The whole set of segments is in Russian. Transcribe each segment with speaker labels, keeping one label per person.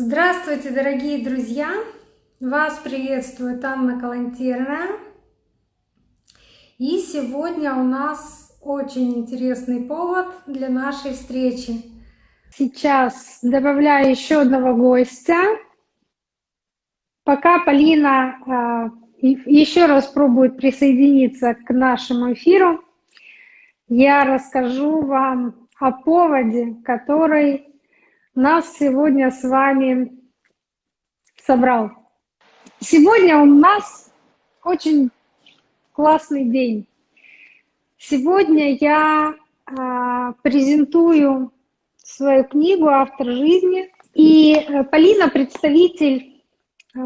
Speaker 1: Здравствуйте, дорогие друзья! Вас приветствует Анна Калантерная. И сегодня у нас очень интересный повод для нашей встречи. Сейчас добавляю еще одного гостя. Пока Полина а, еще раз пробует присоединиться к нашему эфиру, я расскажу вам о поводе, который нас сегодня с вами собрал. Сегодня у нас очень классный день. Сегодня я э, презентую свою книгу «Автор жизни». И э, Полина – представитель э,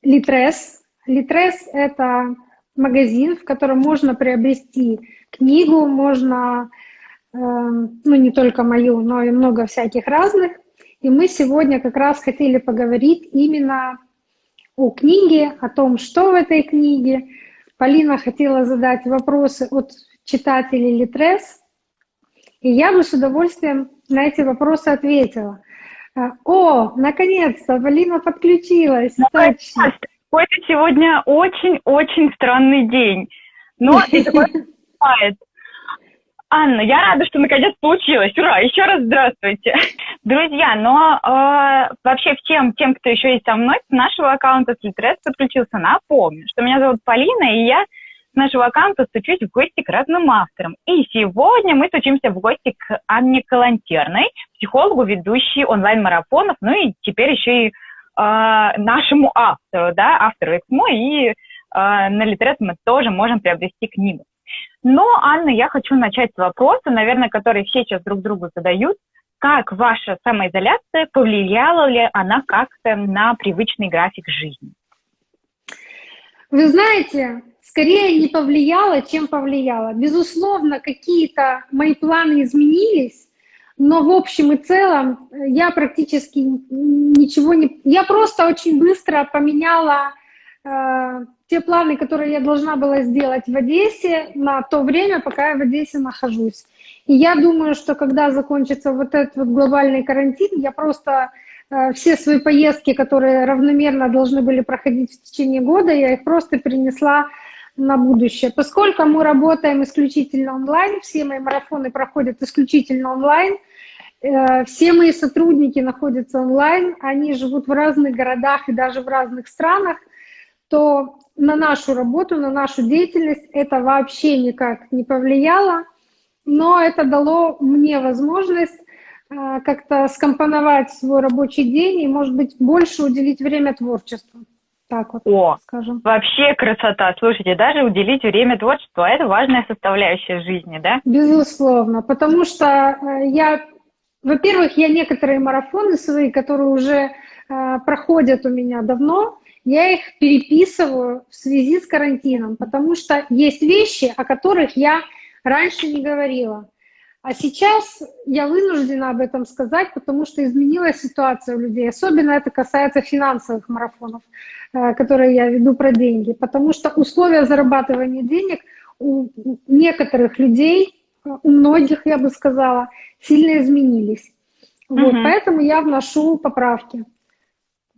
Speaker 1: Литрес. Литрес – это магазин, в котором можно приобрести книгу, можно ну не только мою, но и много всяких разных. И мы сегодня как раз хотели поговорить именно о книге, о том, что в этой книге. Полина хотела задать вопросы от читателей Литрес, и я бы с удовольствием на эти вопросы ответила. Э, о, наконец-то, Полина подключилась.
Speaker 2: Точно. Это сегодня очень-очень странный день. Но такое бывает. Анна, я рада, что наконец получилось. Ура! Еще раз здравствуйте. Друзья, но э, вообще всем тем, кто еще есть со мной, с нашего аккаунта Слитрес подключился, напомню, что меня зовут Полина, и я с нашего аккаунта стучусь в гости к разным авторам. И сегодня мы стучимся в гости к Анне Калантерной, психологу, ведущей онлайн-марафонов, ну и теперь еще и э, нашему автору, да, автору Эксмо, и э, на Литрес мы тоже можем приобрести книгу. Но, Анна, я хочу начать с вопроса, наверное, который все сейчас друг другу задают. Как ваша самоизоляция, повлияла ли она как-то на привычный график жизни?
Speaker 1: Вы знаете, скорее не повлияла, чем повлияла. Безусловно, какие-то мои планы изменились, но в общем и целом я практически ничего не... Я просто очень быстро поменяла э, те планы, которые я должна была сделать в Одессе на то время, пока я в Одессе нахожусь. И я думаю, что когда закончится вот этот вот глобальный карантин, я просто э, все свои поездки, которые равномерно должны были проходить в течение года, я их просто перенесла на будущее. Поскольку мы работаем исключительно онлайн, все мои марафоны проходят исключительно онлайн, э, все мои сотрудники находятся онлайн, они живут в разных городах и даже в разных странах, то на нашу работу, на нашу деятельность это вообще никак не повлияло, но это дало мне возможность э, как-то скомпоновать свой рабочий день и, может быть, больше уделить время творчеству.
Speaker 2: Так вот, О, скажем. Вообще красота. Слушайте, даже уделить время творчеству, а это важная составляющая жизни, да?
Speaker 1: Безусловно, потому что э, я, во-первых, я некоторые марафоны свои, которые уже э, проходят у меня давно, я их переписываю в связи с карантином, потому что есть вещи, о которых я раньше не говорила. А сейчас я вынуждена об этом сказать, потому что изменилась ситуация у людей. Особенно это касается финансовых марафонов, э, которые я веду про деньги. Потому что условия зарабатывания денег у некоторых людей, э, у многих, я бы сказала, сильно изменились. Вот, угу. Поэтому я вношу поправки.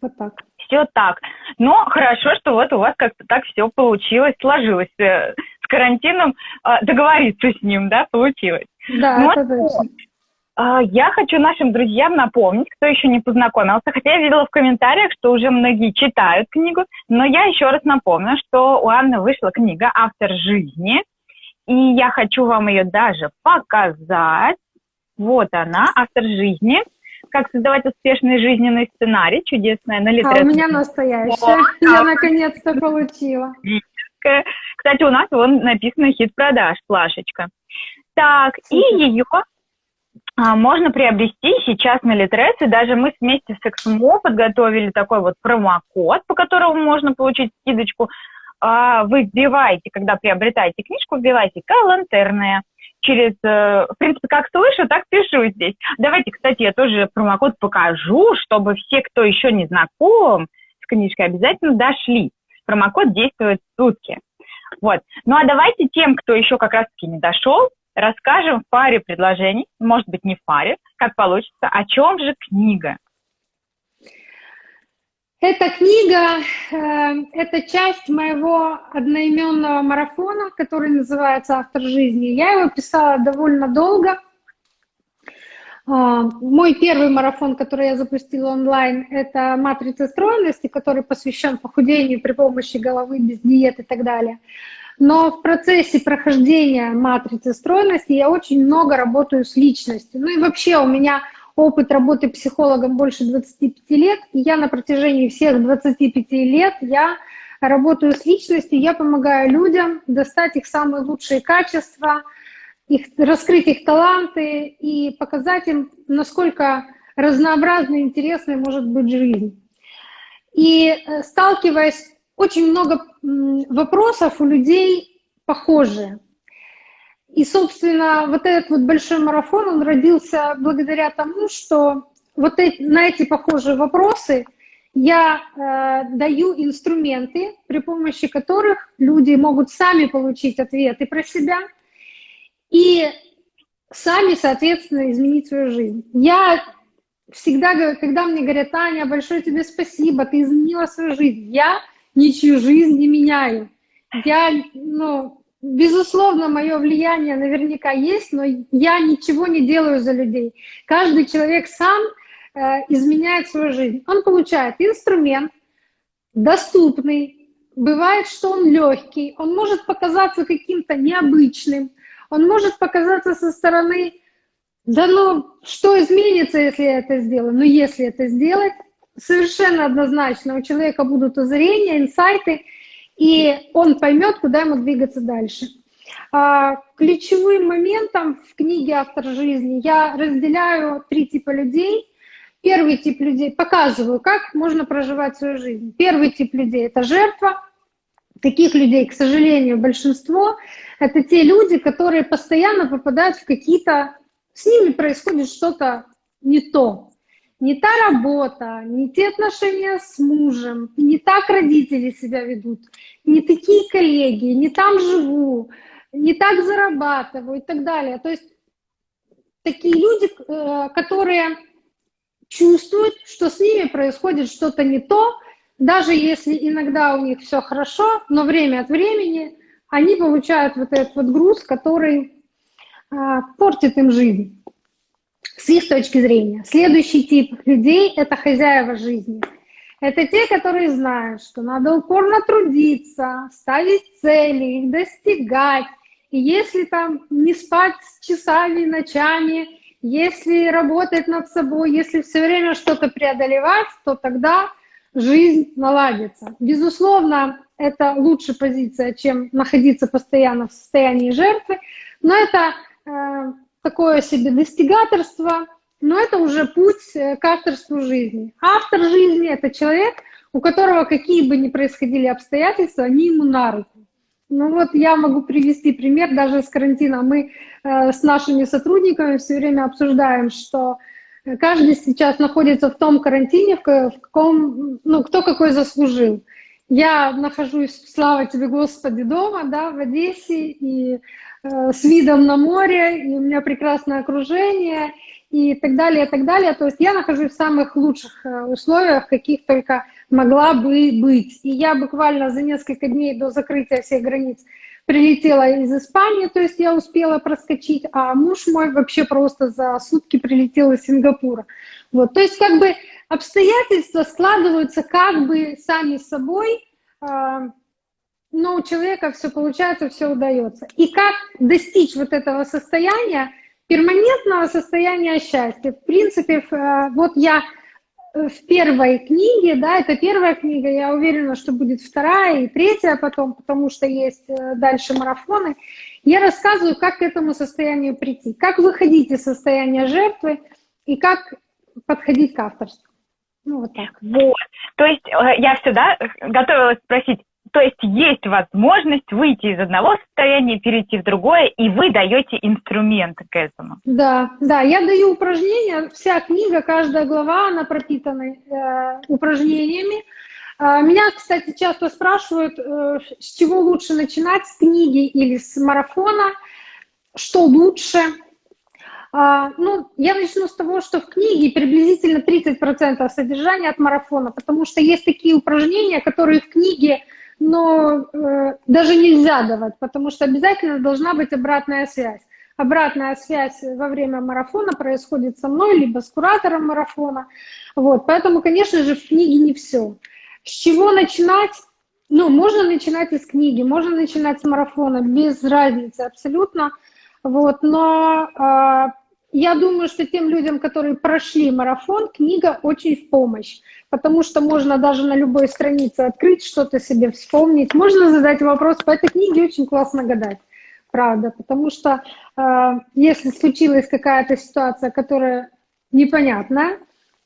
Speaker 2: Вот так все так. Но хорошо, что вот у вас как-то так все получилось, сложилось э, с карантином, э, договориться с ним, да, получилось. Да, Но это точно. Э, я хочу нашим друзьям напомнить, кто еще не познакомился, хотя я видела в комментариях, что уже многие читают книгу, но я еще раз напомню, что у Анны вышла книга «Автор жизни», и я хочу вам ее даже показать. Вот она, «Автор жизни» как создавать успешный жизненный сценарий, чудесная на
Speaker 1: литературе. А у меня настоящая, я наконец-то получила.
Speaker 2: Кстати, у нас вон написано хит продаж, плашечка. Так, и ее а, можно приобрести сейчас на Литрес, и даже мы вместе с Эксмо подготовили такой вот промокод, по которому можно получить скидочку. А, вы вбиваете, когда приобретаете книжку, вбиваете «Калантерная», через, э, в принципе, как слышу, так пишу здесь. Давайте, кстати, я тоже промокод покажу, чтобы все, кто еще не знаком с книжкой, обязательно дошли. Промокод действует сутки. Вот. Ну а давайте тем, кто еще как раз-таки не дошел, расскажем в паре предложений, может быть, не в паре, как получится, о чем же книга.
Speaker 1: Эта книга э, — это часть моего одноименного марафона, который называется «Автор жизни». Я его писала довольно долго. Э, мой первый марафон, который я запустила онлайн, это «Матрица стройности», который посвящен похудению при помощи головы, без диет и так далее. Но в процессе прохождения матрицы стройности я очень много работаю с личностью. Ну и вообще у меня опыт работы психологом больше 25 лет, и я на протяжении всех 25 лет я работаю с личностью, я помогаю людям достать их самые лучшие качества, их, раскрыть их таланты и показать им, насколько разнообразной и интересной может быть жизнь. И э, сталкиваясь, очень много вопросов у людей похожие. И, собственно, вот этот вот большой марафон, он родился благодаря тому, что вот эти, на эти похожие вопросы я э, даю инструменты, при помощи которых люди могут сами получить ответы про себя и сами, соответственно, изменить свою жизнь. Я всегда, когда мне говорят, Таня, большое тебе спасибо, ты изменила свою жизнь, я ничью жизнь не меняю. Я, ну, Безусловно, мое влияние наверняка есть, но я ничего не делаю за людей. Каждый человек сам э, изменяет свою жизнь. Он получает инструмент, доступный, бывает, что он легкий, он может показаться каким-то необычным, он может показаться со стороны, да ну, что изменится, если я это сделаю? Но если это сделать, совершенно однозначно у человека будут озарения, инсайты – и он поймет, куда ему двигаться дальше. А, ключевым моментом в книге «Автор жизни» я разделяю три типа людей. Первый тип людей, показываю, как можно проживать свою жизнь. Первый тип людей – это жертва. Таких людей, к сожалению, большинство. Это те люди, которые постоянно попадают в какие-то... С ними происходит что-то не то не та работа, не те отношения с мужем, не так родители себя ведут, не такие коллеги, не там живу, не так зарабатываю и так далее. То есть такие люди, э, которые чувствуют, что с ними происходит что-то не то, даже если иногда у них все хорошо, но время от времени они получают вот этот вот груз, который а, портит им жизнь с их точки зрения. Следующий тип людей – это хозяева жизни. Это те, которые знают, что надо упорно трудиться, ставить цели, их достигать. И если там не спать часами, ночами, если работать над собой, если все время что-то преодолевать, то тогда жизнь наладится. Безусловно, это лучшая позиция, чем находиться постоянно в состоянии жертвы, но это э, такое себе достигаторство, но это уже путь э, к авторству жизни. Автор жизни — это человек, у которого какие бы ни происходили обстоятельства, они ему на руку. Ну вот я могу привести пример даже с карантина. Мы э, с нашими сотрудниками все время обсуждаем, что каждый сейчас находится в том карантине, в, в каком, ну, кто какой заслужил. Я нахожусь, слава тебе, Господи, дома, да, в Одессе, и Э, с видом на море, и у меня прекрасное окружение, и так далее, и так далее. То есть я нахожусь в самых лучших э, условиях, каких только могла бы быть. И я буквально за несколько дней до закрытия всех границ прилетела из Испании, то есть я успела проскочить, а муж мой вообще просто за сутки прилетел из Сингапура. Вот, то есть как бы обстоятельства складываются как бы сами собой, э, но у человека все получается, все удается. И как достичь вот этого состояния, перманентного состояния счастья? В принципе, э, вот я э, в первой книге, да, это первая книга, я уверена, что будет вторая и третья потом, потому что есть э, дальше марафоны. Я рассказываю, как к этому состоянию прийти, как выходить из состояния жертвы и как подходить к авторству.
Speaker 2: Ну, вот так. Вот. То есть я всегда готовилась спросить, то есть есть возможность выйти из одного состояния, перейти в другое, и вы даете инструменты к этому.
Speaker 1: Да, да, я даю упражнения. Вся книга, каждая глава, она пропитана э, упражнениями. Э, меня, кстати, часто спрашивают, э, с чего лучше начинать, с книги или с марафона, что лучше. А, ну, я начну с того, что в книге приблизительно 30% содержания от марафона, потому что есть такие упражнения, которые в книге но э, даже нельзя давать, потому что обязательно должна быть обратная связь. Обратная связь во время марафона происходит со мной, либо с куратором марафона. Вот, поэтому, конечно же, в книге не все. С чего начинать? Ну, можно начинать из книги, можно начинать с марафона, без разницы абсолютно. Вот, но э, я думаю, что тем людям, которые прошли марафон, книга очень в помощь, потому что можно даже на любой странице открыть, что-то себе вспомнить. Можно задать вопрос, по этой книге очень классно гадать, правда, потому что э, если случилась какая-то ситуация, которая непонятна,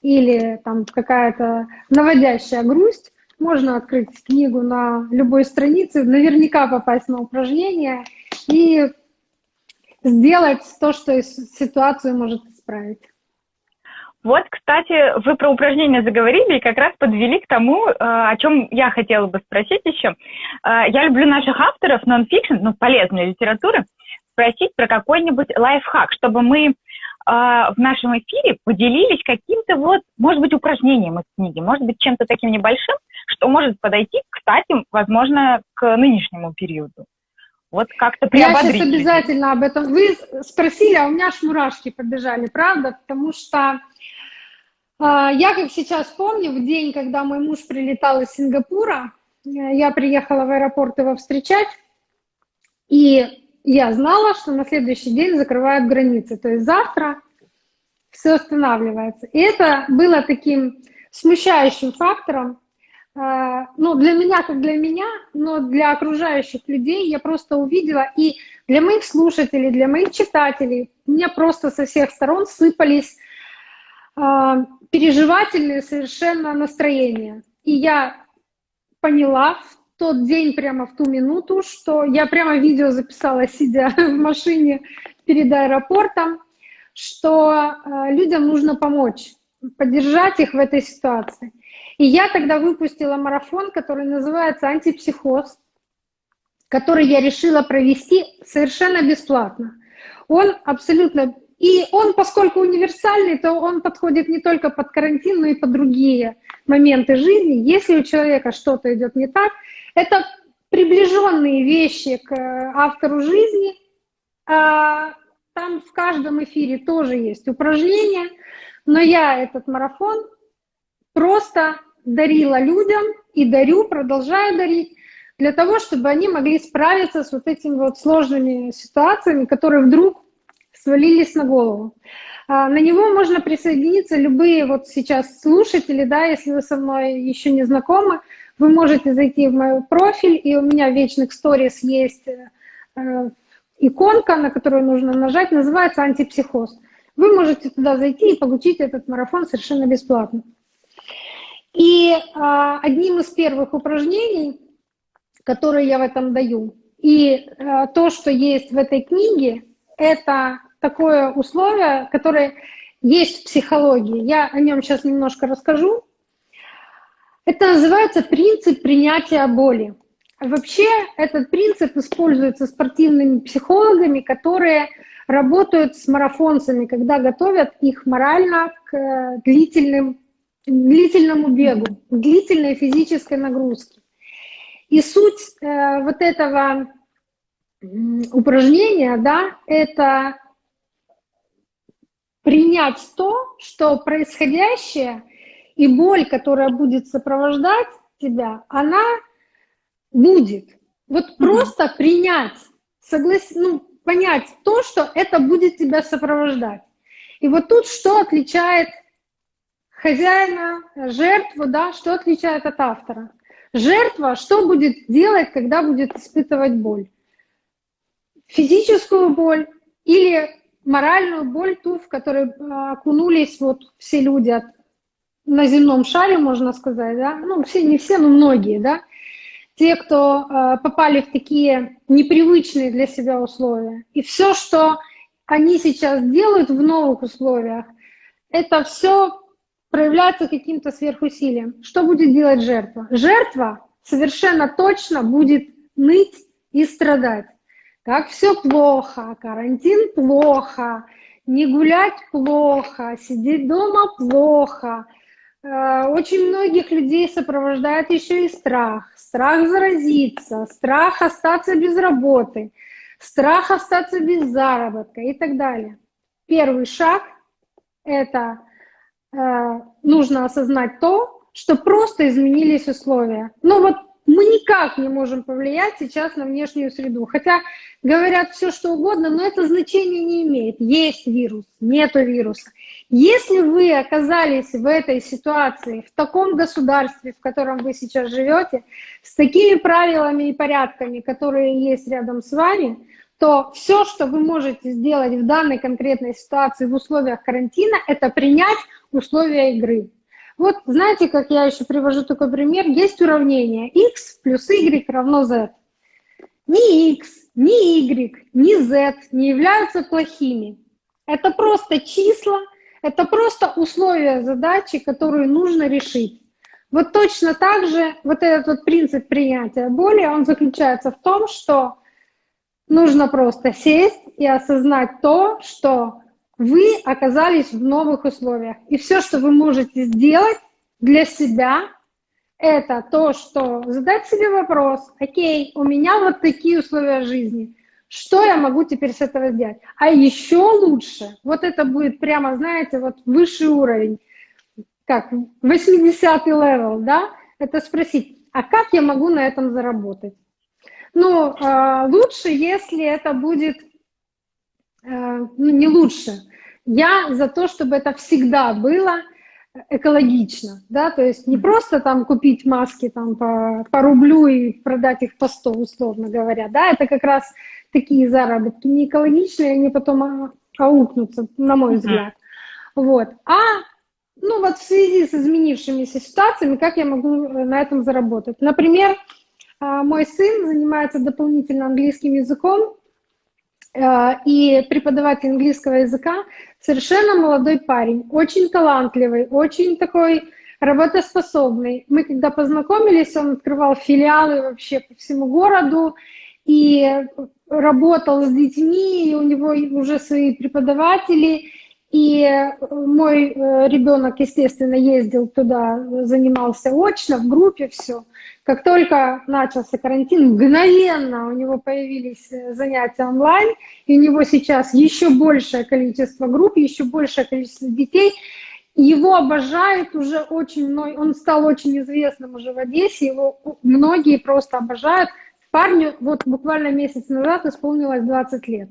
Speaker 1: или там какая-то наводящая грусть, можно открыть книгу на любой странице, наверняка попасть на упражнение и сделать то, что ситуацию может исправить.
Speaker 2: Вот, кстати, вы про упражнения заговорили и как раз подвели к тому, э, о чем я хотела бы спросить еще. Э, я люблю наших авторов нон-фикшн, ну, полезной литературы, спросить про какой-нибудь лайфхак, чтобы мы э, в нашем эфире поделились каким-то вот, может быть, упражнением из книги, может быть, чем-то таким небольшим, что может подойти, кстати, возможно, к нынешнему периоду. Вот как-то приободрить.
Speaker 1: Я сейчас обязательно об этом. Вы спросили, а у меня аж мурашки побежали, правда? Потому что э, я, как сейчас помню, в день, когда мой муж прилетал из Сингапура, э, я приехала в аэропорт его встречать, и я знала, что на следующий день закрывают границы. То есть завтра все останавливается. И это было таким смущающим фактором, ну, для меня, как для меня, но для окружающих людей я просто увидела, и для моих слушателей, для моих читателей, меня просто со всех сторон сыпались э, переживательные совершенно настроения. И я поняла в тот день, прямо в ту минуту, что я прямо видео записала, сидя в машине перед аэропортом, что э, людям нужно помочь, поддержать их в этой ситуации. И я тогда выпустила марафон, который называется «Антипсихоз», который я решила провести совершенно бесплатно. Он абсолютно... И он, поскольку универсальный, то он подходит не только под карантин, но и под другие моменты жизни. Если у человека что-то идет не так, это приближенные вещи к э, автору жизни. А там в каждом эфире тоже есть упражнения, но я этот марафон просто дарила людям и дарю, продолжаю дарить, для того, чтобы они могли справиться с вот этими вот сложными ситуациями, которые вдруг свалились на голову. А, на него можно присоединиться любые вот сейчас слушатели, да, если вы со мной еще не знакомы, вы можете зайти в мой профиль, и у меня в вечных сторис есть э, иконка, на которую нужно нажать, называется антипсихоз. Вы можете туда зайти и получить этот марафон совершенно бесплатно. И а, одним из первых упражнений, которые я в этом даю, и а, то, что есть в этой книге, это такое условие, которое есть в психологии. Я о нем сейчас немножко расскажу. Это называется принцип принятия боли. Вообще этот принцип используется спортивными психологами, которые работают с марафонцами, когда готовят их морально к э, длительным длительному бегу, длительной физической нагрузке. И суть э, вот этого упражнения, да, это принять то, что происходящее и боль, которая будет сопровождать тебя, она будет. Вот mm-hmm. просто принять, соглас... ну, понять то, что это будет тебя сопровождать. И вот тут что отличает хозяина, жертву, да, что отличает от автора? Жертва что будет делать, когда будет испытывать боль? Физическую боль или моральную боль, ту, в которой а, окунулись вот все люди от, на земном шаре, можно сказать, да? Ну, все, не все, но многие, да? Те, кто э, попали в такие непривычные для себя условия. И все, что они сейчас делают в новых условиях, это все проявляться каким-то сверхусилием. Что будет делать жертва? Жертва совершенно точно будет ныть и страдать. Как все плохо, карантин плохо, не гулять плохо, сидеть дома плохо. Э, очень многих людей сопровождает еще и страх. Страх заразиться, страх остаться без работы, страх остаться без заработка и так далее. Первый шаг – это э, нужно осознать то, что просто изменились условия. Ну вот мы никак не можем повлиять сейчас на внешнюю среду. Хотя говорят все, что угодно, но это значение не имеет. Есть вирус, нету вируса. Если вы оказались в этой ситуации, в таком государстве, в котором вы сейчас живете, с такими правилами и порядками, которые есть рядом с вами, то все, что вы можете сделать в данной конкретной ситуации в условиях карантина, это принять условия игры. Вот знаете, как я еще привожу такой пример, есть уравнение x плюс y равно z. Ни x, ни y, ни z не являются плохими. Это просто числа, это просто условия задачи, которые нужно решить. Вот точно так же вот этот вот принцип принятия боли, он заключается в том, что нужно просто сесть и осознать то, что вы оказались в новых условиях. И все, что вы можете сделать для себя, это то, что задать себе вопрос, окей, у меня вот такие условия жизни, что я могу теперь с этого сделать? А еще лучше, вот это будет прямо, знаете, вот высший уровень, как 80-й level, да, это спросить, а как я могу на этом заработать? Ну, э, лучше, если это будет Э, ну, не лучше. Я за то, чтобы это всегда было экологично, да, то есть не просто там купить маски там по, по рублю и продать их по 100, условно говоря, да, это как раз такие заработки не экологичные, они потом а, аукнутся, на мой взгляд. Вот. А ну вот в связи с изменившимися ситуациями, как я могу э, на этом заработать? Например, а, мой сын занимается дополнительно английским языком, Э, и преподаватель английского языка, совершенно молодой парень, очень талантливый, очень такой работоспособный. Мы когда познакомились, он открывал филиалы вообще по всему городу и работал с детьми, и у него уже свои преподаватели. И мой э, ребенок, естественно, ездил туда, занимался очно, в группе, все. Как только начался карантин, мгновенно у него появились э, занятия онлайн, и у него сейчас еще большее количество групп, еще большее количество детей. Его обожают уже очень он стал очень известным уже в Одессе, его многие просто обожают. Парню вот буквально месяц назад исполнилось 20 лет.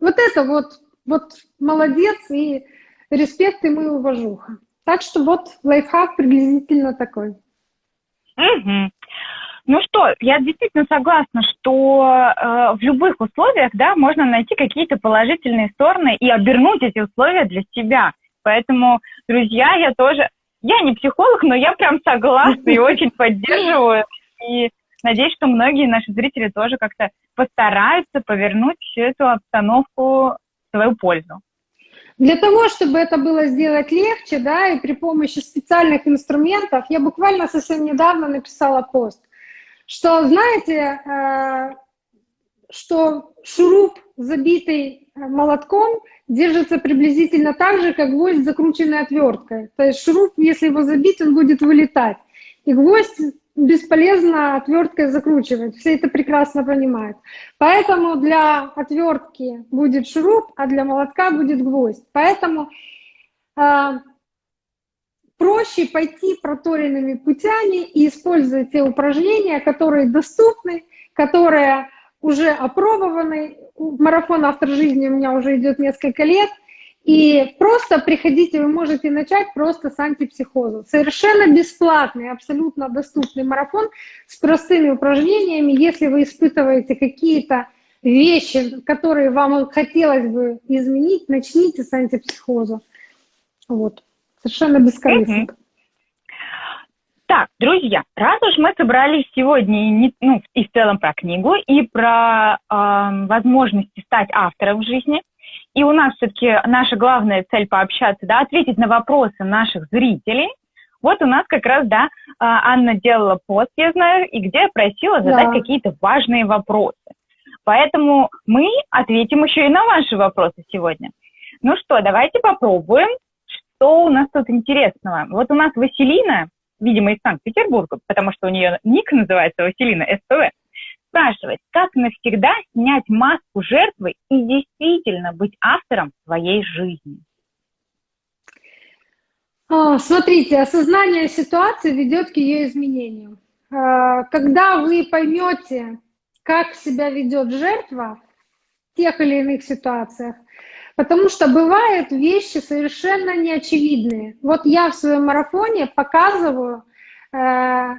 Speaker 1: Вот это вот, вот молодец и респект ему и уважуха. Так что вот лайфхак приблизительно такой.
Speaker 2: Угу. Ну что, я действительно согласна, что э, в любых условиях, да, можно найти какие-то положительные стороны и обернуть эти условия для себя. Поэтому, друзья, я тоже, я не психолог, но я прям согласна и очень поддерживаю. И надеюсь, что многие наши зрители тоже как-то постараются повернуть всю эту обстановку в свою пользу.
Speaker 1: Для того, чтобы это было сделать легче, да, и при помощи специальных инструментов, я буквально совсем недавно написала пост – что, знаете, э, что шуруп, забитый э, молотком, держится приблизительно так же, как гвоздь, закрученный отверткой. То есть шуруп, если его забить, он будет вылетать. И гвоздь бесполезно отверткой закручивать. Все это прекрасно понимают. Поэтому для отвертки будет шуруп, а для молотка будет гвоздь. Поэтому э, проще пойти проторенными путями и использовать те упражнения, которые доступны, которые уже опробованы. Марафон «Автор жизни» у меня уже идет несколько лет. И просто приходите, вы можете начать просто с антипсихоза. Совершенно бесплатный, абсолютно доступный марафон с простыми упражнениями. Если вы испытываете какие-то вещи, которые вам хотелось бы изменить, начните с антипсихоза. Вот. Совершенно бескорыстно.
Speaker 2: Так, друзья, раз уж мы собрались сегодня не, ну, и в целом про книгу, и про э, возможности стать автором в жизни, и у нас все-таки наша главная цель пообщаться, да, ответить на вопросы наших зрителей, вот у нас как раз, да, а, Анна делала пост, я знаю, и где просила задать да. какие-то важные вопросы. Поэтому мы ответим еще и на ваши вопросы сегодня. Ну что, давайте попробуем, что у нас тут интересного. Вот у нас Василина, видимо, из Санкт-Петербурга, потому что у нее ник называется Василина СПВ, спрашивает, как навсегда снять маску жертвы и действительно быть автором своей жизни.
Speaker 1: А, смотрите, осознание ситуации ведет к ее изменению. А, когда вы поймете, как себя ведет жертва в тех или иных ситуациях, потому что бывают вещи совершенно неочевидные. Вот я в своем марафоне показываю, э,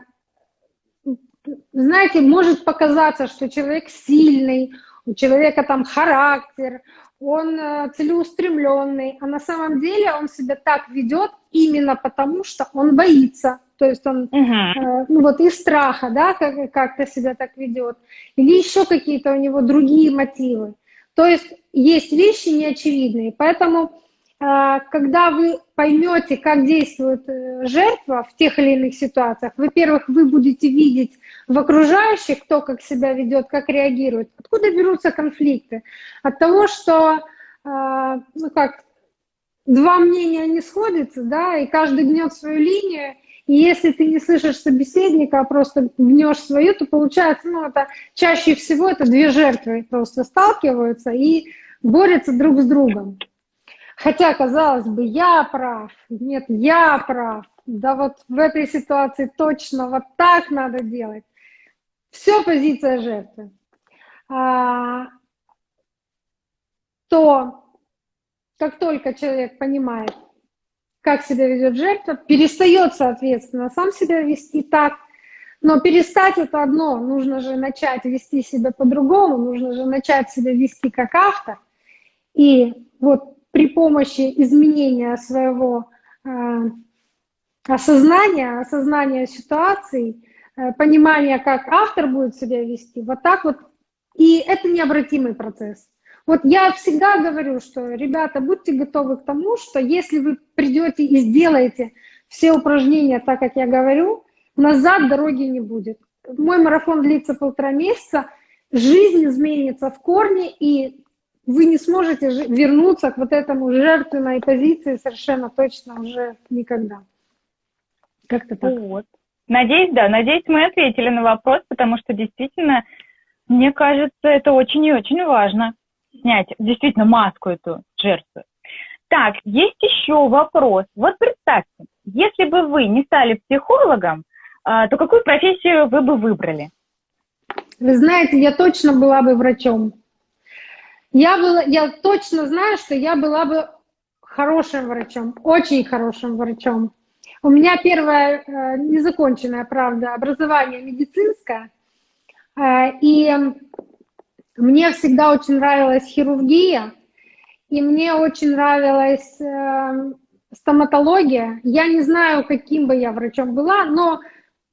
Speaker 1: знаете, может показаться, что человек сильный, у человека там характер, он э, целеустремленный, а на самом деле он себя так ведет именно потому, что он боится. То есть он, uh-huh. ну вот из страха, да, как, как-то себя так ведет. Или еще какие-то у него другие мотивы. То есть есть вещи неочевидные. Поэтому, э, когда вы поймете, как действует жертва в тех или иных ситуациях, во-первых, вы будете видеть в окружающих, кто как себя ведет, как реагирует. Откуда берутся конфликты? От того, что, ну как, два мнения не сходятся, да, и каждый гнет свою линию, и если ты не слышишь собеседника, а просто гнешь свою, то получается, ну, это чаще всего это две жертвы просто сталкиваются и борются друг с другом. Хотя, казалось бы, я прав, нет, я прав, да вот в этой ситуации точно вот так надо делать. Все позиция жертвы. А, то, как только человек понимает, как себя ведет жертва, перестает, соответственно, сам себя вести так. Но перестать это одно, нужно же начать вести себя по-другому, нужно же начать себя вести как автор. И вот при помощи изменения своего э, осознания, осознания ситуации, э, понимания, как автор будет себя вести, вот так вот, и это необратимый процесс. Вот я всегда говорю, что, ребята, будьте готовы к тому, что если вы придете и сделаете все упражнения так, как я говорю, назад дороги не будет. Мой марафон длится полтора месяца, жизнь изменится в корне, и вы не сможете вернуться к вот этому жертвенной позиции совершенно точно уже никогда.
Speaker 2: Как-то так. Вот. Надеюсь, да, надеюсь, мы ответили на вопрос, потому что действительно, мне кажется, это очень и очень важно снять действительно маску эту жертвы. Так, есть еще вопрос. Вот представьте, если бы вы не стали психологом, а, то какую профессию вы бы выбрали?
Speaker 1: Вы знаете, я точно была бы врачом. Я, была, я точно знаю, что я была бы хорошим врачом, очень хорошим врачом. У меня первое э, незаконченное, правда, образование медицинское. Э, и мне всегда очень нравилась хирургия, и мне очень нравилась э, стоматология. Я не знаю, каким бы я врачом была, но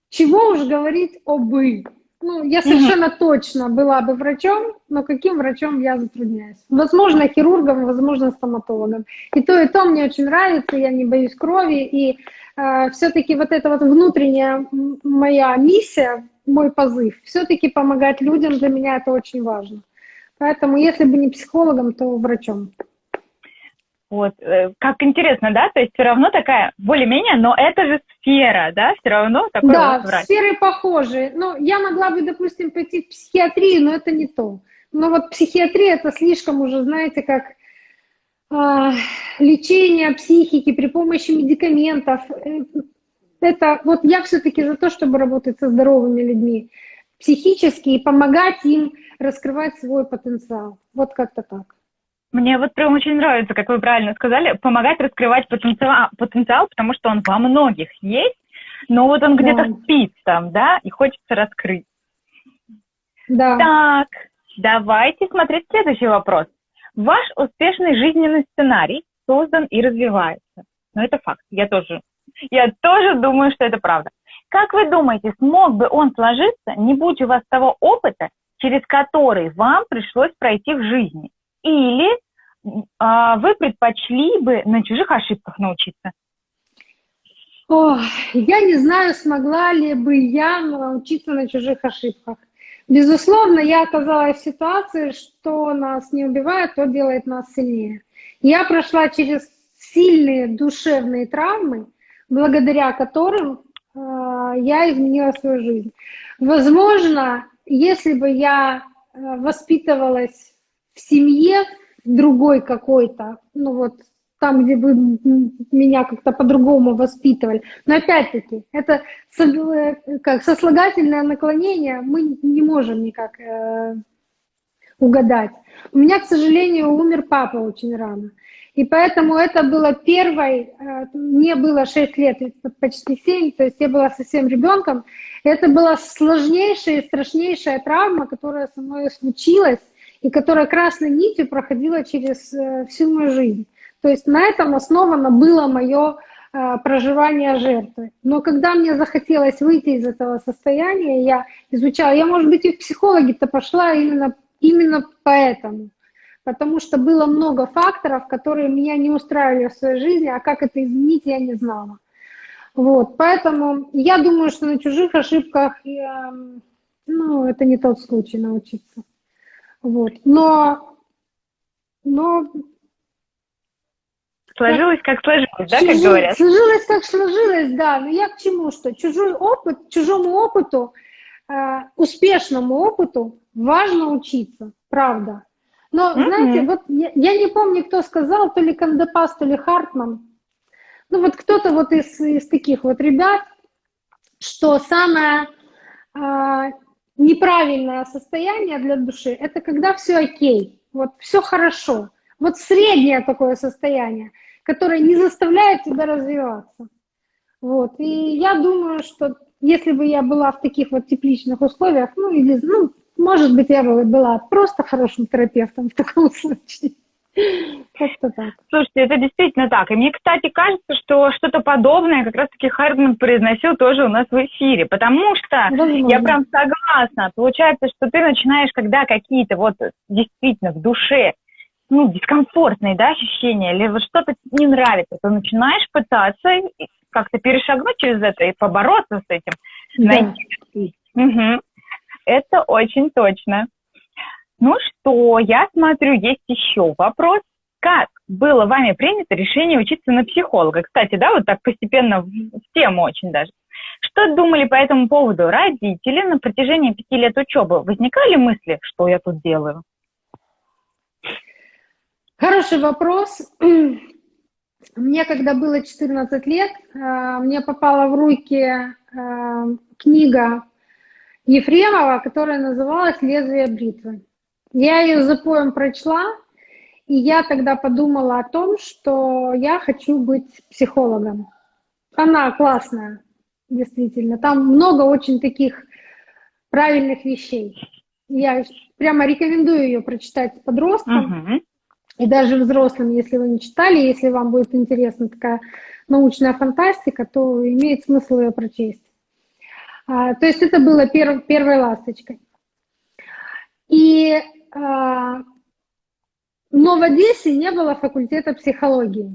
Speaker 1: чего уж говорить о бы. Ну, я совершенно mm-hmm. точно была бы врачом, но каким врачом я затрудняюсь. Возможно, хирургом, возможно, стоматологом. И то, и то мне очень нравится, я не боюсь крови. И все-таки вот эта вот внутренняя моя миссия мой позыв. Все-таки помогать людям для меня это очень важно. Поэтому, если бы не психологом, то врачом.
Speaker 2: Вот, э, как интересно, да? То есть все равно такая, более-менее, но это же сфера, да? Все равно такой
Speaker 1: Да,
Speaker 2: вот врач.
Speaker 1: сферы похожие. Ну, я могла бы, допустим, пойти в психиатрию, но это не то. Но вот психиатрия это слишком уже, знаете, как э, лечение психики при помощи медикаментов. Э, это вот я все-таки за то, чтобы работать со здоровыми людьми психически и помогать им раскрывать свой потенциал. Вот как-то так.
Speaker 2: Мне вот прям очень нравится, как вы правильно сказали, помогать раскрывать потенциал, потенциал потому что он во многих есть, но вот он где-то спит там, да, и хочется раскрыть.
Speaker 1: Да.
Speaker 2: Так, давайте смотреть следующий вопрос. Ваш успешный жизненный сценарий создан и развивается. Ну, это факт. Я тоже я тоже думаю, что это правда. Как вы думаете, смог бы он сложиться, не будь у вас того опыта, через который вам пришлось пройти в жизни? Или а, вы предпочли бы на чужих ошибках научиться?
Speaker 1: О, я не знаю, смогла ли бы я научиться на чужих ошибках. Безусловно, я оказалась в ситуации, что нас не убивает, то делает нас сильнее. Я прошла через сильные душевные травмы, благодаря которым э, я изменила свою жизнь. Возможно, если бы я э, воспитывалась в семье другой какой-то, ну вот там, где бы меня как-то по-другому воспитывали. Но опять-таки, это как сослагательное наклонение мы не можем никак э, угадать. У меня, к сожалению, умер папа очень рано. И поэтому это было первой, э, мне было 6 лет, почти 7, то есть я была совсем ребенком. Это была сложнейшая и страшнейшая травма, которая со мной случилась, и которая красной нитью проходила через э, всю мою жизнь. То есть на этом основано было мое э, проживание жертвы. Но когда мне захотелось выйти из этого состояния, я изучала, я, может быть, и в психологи-то пошла именно, именно поэтому. Потому что было много факторов, которые меня не устраивали в своей жизни, а как это изменить, я не знала. Вот, поэтому я думаю, что на чужих ошибках, я, ну, это не тот случай научиться. Вот, но, но
Speaker 2: Сложилось, как сложилось, да, как говорят?
Speaker 1: Сложилось, как сложилось, да. Но я к чему, что чужой опыт, чужому опыту, э, успешному опыту важно учиться, правда. Но, mm-hmm. знаете, вот я, я не помню, кто сказал, то ли Кандапас, то ли Хартман. Ну, вот кто-то вот из, из таких вот ребят, что самое э, неправильное состояние для души – это когда все окей, вот все хорошо. Вот среднее такое состояние, которое не заставляет тебя развиваться. Вот. И я думаю, что если бы я была в таких вот тепличных условиях, ну, или, ну, может быть, я бы была просто хорошим терапевтом в таком случае.
Speaker 2: Как-то так. Слушайте, это действительно так. И мне, кстати, кажется, что что-то подобное как раз-таки Хардман произносил тоже у нас в эфире, потому что Возможно. я прям согласна. Получается, что ты начинаешь, когда какие-то вот действительно в душе ну, дискомфортные, да, ощущения, или вот что-то не нравится, то начинаешь пытаться как-то перешагнуть через это и побороться с этим. Да. Угу. Это очень точно. Ну что, я смотрю, есть еще вопрос. Как было вами принято решение учиться на психолога? Кстати, да, вот так постепенно в тему очень даже. Что думали по этому поводу родители на протяжении пяти лет учебы? Возникали мысли, что я тут делаю?
Speaker 1: Хороший вопрос. Мне, когда было 14 лет, э, мне попала в руки э, книга Ефремова, которая называлась «Лезвие бритвы». Я ее за поем прочла, и я тогда подумала о том, что я хочу быть психологом. Она классная, действительно. Там много очень таких правильных вещей. Я прямо рекомендую ее прочитать подросткам. Uh-huh и даже взрослым, если вы не читали, если вам будет интересна такая научная фантастика, то имеет смысл ее прочесть. А, то есть это было перв, первой ласточкой. И, а, но в Одессе не было факультета психологии.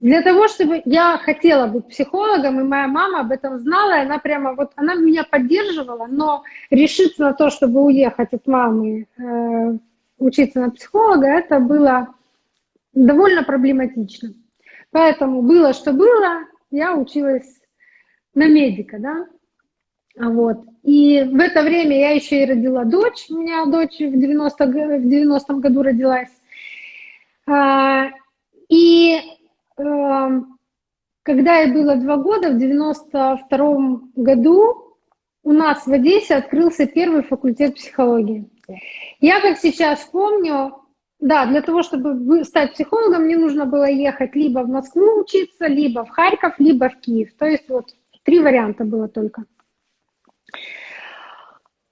Speaker 1: Для того, чтобы я хотела быть психологом, и моя мама об этом знала, и она прямо вот, она меня поддерживала, но решиться на то, чтобы уехать от мамы э, учиться на психолога, это было довольно проблематично. Поэтому было, что было, я училась на медика, да, вот. И в это время я еще и родила дочь, у меня дочь в 90, в 90 году родилась. А, и эм, когда ей было два года, в 92 году у нас в Одессе открылся первый факультет психологии. Я как сейчас помню, да, для того, чтобы стать психологом, мне нужно было ехать либо в Москву учиться, либо в Харьков, либо в Киев. То есть вот три варианта было только.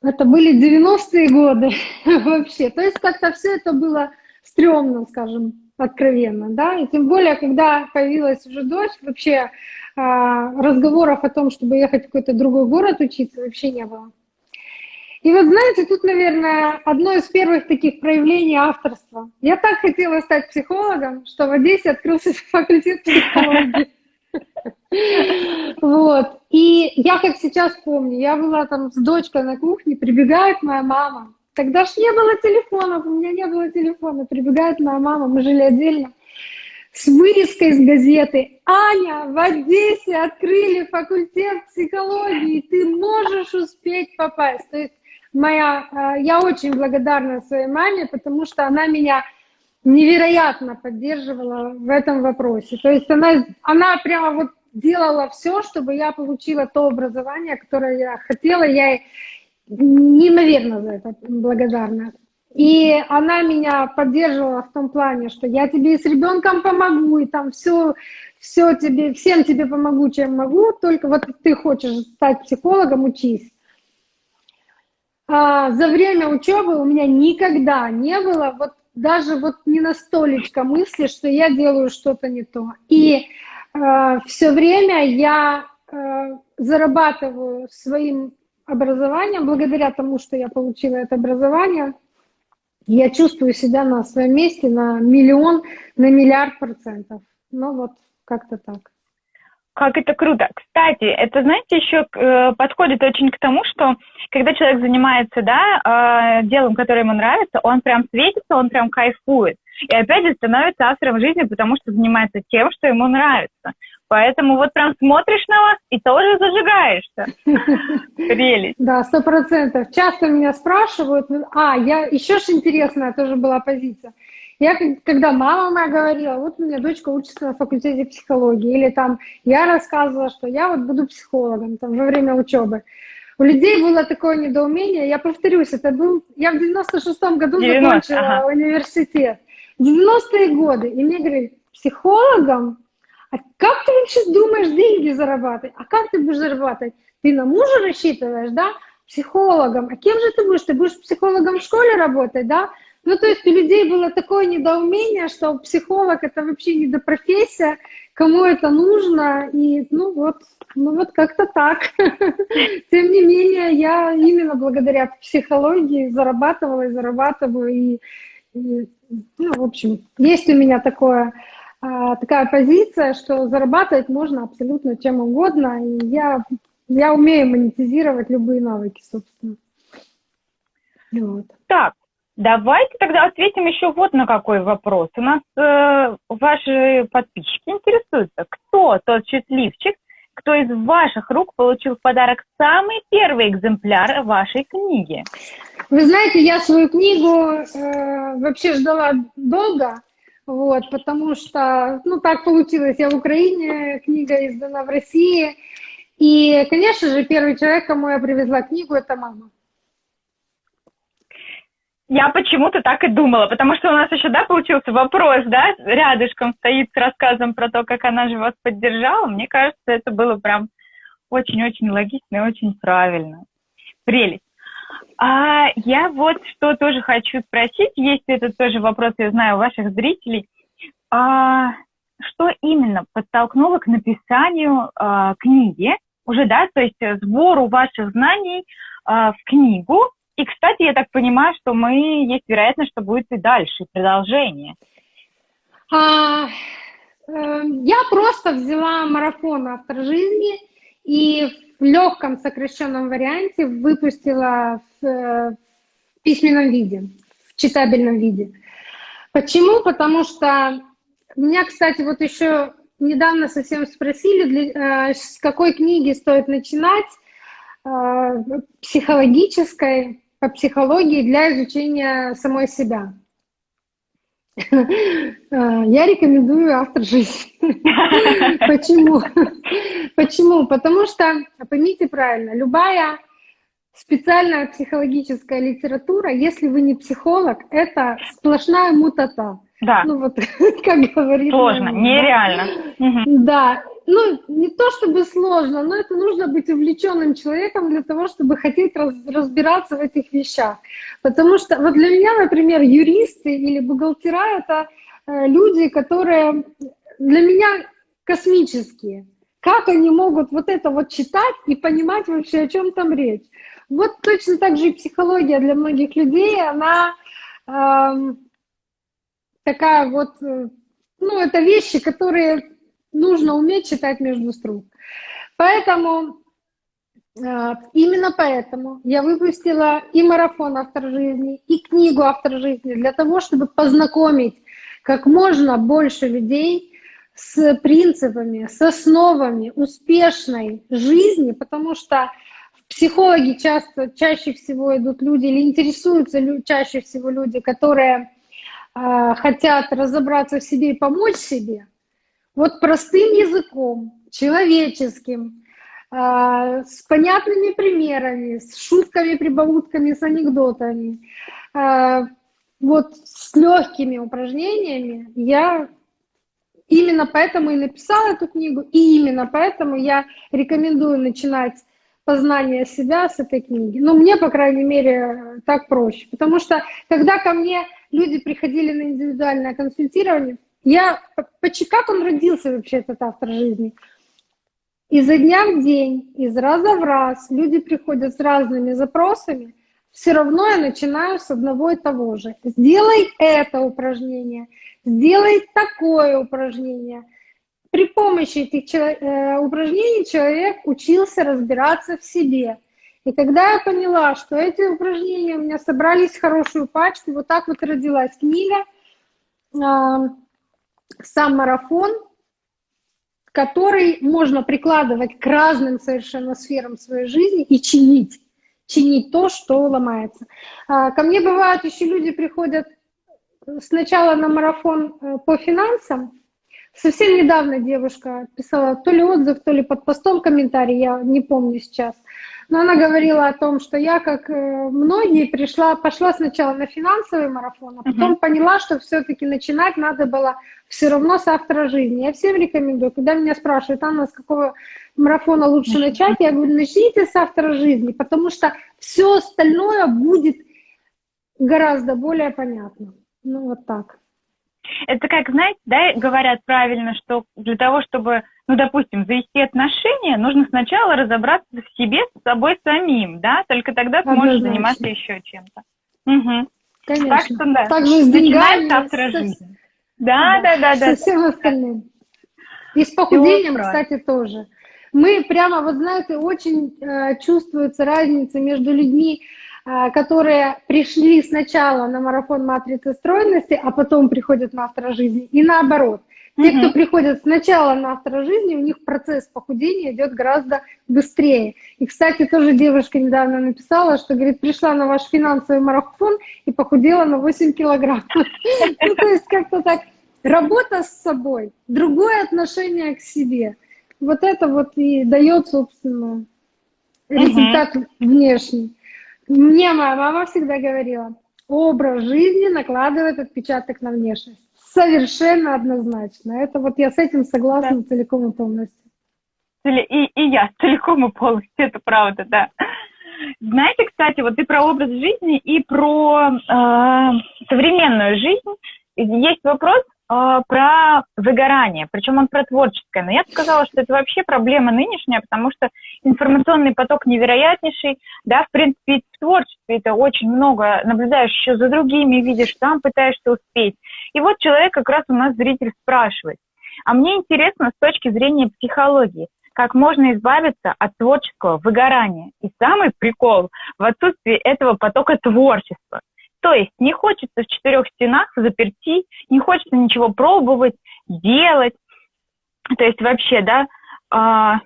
Speaker 1: Это были 90-е годы вообще. То есть как-то все это было стрёмно, скажем, откровенно, да, и тем более, когда появилась уже дочь, вообще а, разговоров о том, чтобы ехать в какой-то другой город учиться, вообще не было. И вот знаете, тут, наверное, одно из первых таких проявлений авторства. Я так хотела стать психологом, что в Одессе открылся факультет психологии. Вот. И я как сейчас помню, я была там с дочкой на кухне, прибегает моя мама, Тогда ж не было телефонов, у меня не было телефона. Прибегает моя мама, мы жили отдельно, с вырезкой из газеты. Аня, в Одессе открыли факультет психологии, ты можешь успеть попасть. То есть моя, э, я очень благодарна своей маме, потому что она меня невероятно поддерживала в этом вопросе. То есть она, она прямо вот делала все, чтобы я получила то образование, которое я хотела. Я неимоверно за это благодарна. И она меня поддерживала в том плане, что я тебе с ребенком помогу, и там все, все тебе, всем тебе помогу, чем могу, только вот ты хочешь стать психологом, учись. А, за время учебы у меня никогда не было вот даже вот не на столечко мысли, что я делаю что-то не то. И э, все время я э, зарабатываю своим образованием, благодаря тому, что я получила это образование, я чувствую себя на своем месте на миллион, на миллиард процентов. Ну вот, как-то так.
Speaker 2: Как это круто. Кстати, это, знаете, еще э, подходит очень к тому, что когда человек занимается, да, э, делом, которое ему нравится, он прям светится, он прям кайфует. И опять же становится автором жизни, потому что занимается тем, что ему нравится. Поэтому вот прям смотришь на вас и тоже зажигаешься. Прелесть.
Speaker 1: Да, сто процентов. Часто меня спрашивают, а, я, еще же интересная тоже была позиция. Я, когда мама моя говорила, вот у меня дочка учится на факультете психологии, или там я рассказывала, что я вот буду психологом там, во время учебы. У людей было такое недоумение, я повторюсь, это был, я в 96-м году 90, закончила ага. университет. 90-е годы, и мне говорили, психологом? А как ты вообще думаешь деньги зарабатывать? А как ты будешь зарабатывать? Ты на мужа рассчитываешь, да? Психологом. А кем же ты будешь? Ты будешь психологом в школе работать, да? Ну, то есть у людей было такое недоумение, что психолог это вообще не до профессия, кому это нужно, и ну вот, ну вот как-то так. Тем не менее, я именно благодаря психологии зарабатывала и зарабатываю, и, и ну, в общем, есть у меня такое, а, такая позиция, что зарабатывать можно абсолютно чем угодно, и я, я умею монетизировать любые навыки, собственно.
Speaker 2: Вот. Так, Давайте тогда ответим еще вот на какой вопрос. У нас э, ваши подписчики интересуются, кто тот счастливчик, кто из ваших рук получил в подарок самый первый экземпляр вашей книги?
Speaker 1: Вы знаете, я свою книгу э, вообще ждала долго, вот, потому что, ну, так получилось, я в Украине, книга издана в России, и, конечно же, первый человек, кому я привезла книгу, это мама.
Speaker 2: Я почему-то так и думала, потому что у нас еще, да, получился вопрос, да, рядышком стоит с рассказом про то, как она же вас поддержала. Мне кажется, это было прям очень-очень логично и очень правильно. Прелесть. А я вот что тоже хочу спросить, есть это тоже вопрос, я знаю, у ваших зрителей. А, что именно подтолкнуло к написанию а, книги, уже, да, то есть сбору ваших знаний а, в книгу, и, кстати, я так понимаю, что мы, есть вероятность, что будет и дальше, продолжение.
Speaker 1: А, э, я просто взяла марафон «Автор жизни» и в легком сокращенном варианте выпустила в, э, в письменном виде, в читабельном виде. Почему? Потому что меня, кстати, вот еще недавно совсем спросили, для, э, с какой книги стоит начинать, э, психологической по психологии для изучения самой себя. Я рекомендую автор жизни. Почему? Почему? Потому что, поймите правильно, любая специальная психологическая литература, если вы не психолог, это сплошная мутата.
Speaker 2: Да.
Speaker 1: Ну вот, как говорит.
Speaker 2: Сложно, нереально.
Speaker 1: Да, ну, не то чтобы сложно, но это нужно быть увлеченным человеком для того, чтобы хотеть раз, разбираться в этих вещах. Потому что вот для меня, например, юристы или бухгалтера — это э, люди, которые для меня космические. Как они могут вот это вот читать и понимать вообще, о чем там речь? Вот точно так же и психология для многих людей, она э, такая вот, э, ну, это вещи, которые нужно уметь читать между строк. Поэтому А, именно поэтому я выпустила и марафон «Автор жизни», и книгу «Автор жизни» для того, чтобы познакомить как можно больше людей с принципами, с основами успешной жизни, потому что психологи часто, чаще всего идут люди или интересуются чаще всего люди, которые э, хотят разобраться в себе и помочь себе. Вот простым языком, человеческим, э, с понятными примерами, с шутками, прибаутками, с анекдотами, э, вот с легкими упражнениями я именно поэтому и написала эту книгу, и именно поэтому я рекомендую начинать познание себя с этой книги. Ну, мне, по крайней мере, так проще. Потому что, когда ко мне люди приходили на индивидуальное консультирование, я, как он родился вообще, этот автор жизни? Изо дня в день, из раза в раз люди приходят с разными запросами, все равно я начинаю с одного и того же. Сделай это упражнение, сделай такое упражнение. При помощи этих э, упражнений человек учился разбираться в себе. И когда я поняла, что эти упражнения у меня собрались в хорошую пачку, вот так вот родилась книга «Сам марафон», который можно прикладывать к разным совершенно сферам своей жизни и чинить чинить то, что ломается. А, ко мне бывают еще люди приходят сначала на марафон э, по финансам. Совсем недавно девушка писала то ли отзыв, то ли под постом комментарий, я не помню сейчас. Но она говорила о том, что я, как э, многие, пришла, пошла сначала на финансовый марафон, а потом uh-huh. поняла, что все-таки начинать надо было все равно с автора жизни. Я всем рекомендую, когда меня спрашивают, Анна, с какого марафона лучше начать, я говорю, начните с автора жизни, потому что все остальное будет гораздо более понятно. Ну, вот так.
Speaker 2: Это как, знаете, да, говорят правильно, что для того, чтобы, ну, допустим, завести отношения, нужно сначала разобраться в себе, с собой самим, да, только тогда ты можешь заниматься еще чем-то.
Speaker 1: Угу. Конечно.
Speaker 2: Так что, да,
Speaker 1: так же с деньгами,
Speaker 2: со... жизни. Да, да, да, да.
Speaker 1: Со всем остальным. И с похудением, кстати, тоже. Мы прямо, вот знаете, очень э, чувствуется разница между людьми, э, которые пришли сначала на марафон матрицы стройности, а потом приходят на автора жизни, и наоборот. Те, кто приходят сначала на автора жизни, у них процесс похудения идет гораздо быстрее. И, кстати, тоже девушка недавно написала, что, говорит, пришла на ваш финансовый марафон и похудела на 8 килограмм. Ну, то есть как-то так. Работа с собой, другое отношение к себе – вот это вот и дает, собственно, результат внешний. Мне моя мама всегда говорила, образ жизни накладывает отпечаток на внешность. Совершенно однозначно. Это вот я с этим согласна да. целиком и полностью.
Speaker 2: И, и я целиком и полностью, это правда, да. Знаете, кстати, вот и про образ жизни, и про э, современную жизнь. Есть вопрос, э, про выгорание, причем он про творческое. Но я бы сказала, что это вообще проблема нынешняя, потому что информационный поток невероятнейший, да, в принципе, в творчестве это очень много, наблюдаешь еще за другими, видишь, сам пытаешься успеть. И вот человек как раз у нас зритель спрашивает, а мне интересно с точки зрения психологии, как можно избавиться от творческого выгорания. И самый прикол в отсутствии этого потока творчества. То есть не хочется в четырех стенах заперти, не хочется ничего пробовать, делать. То есть вообще, да, а,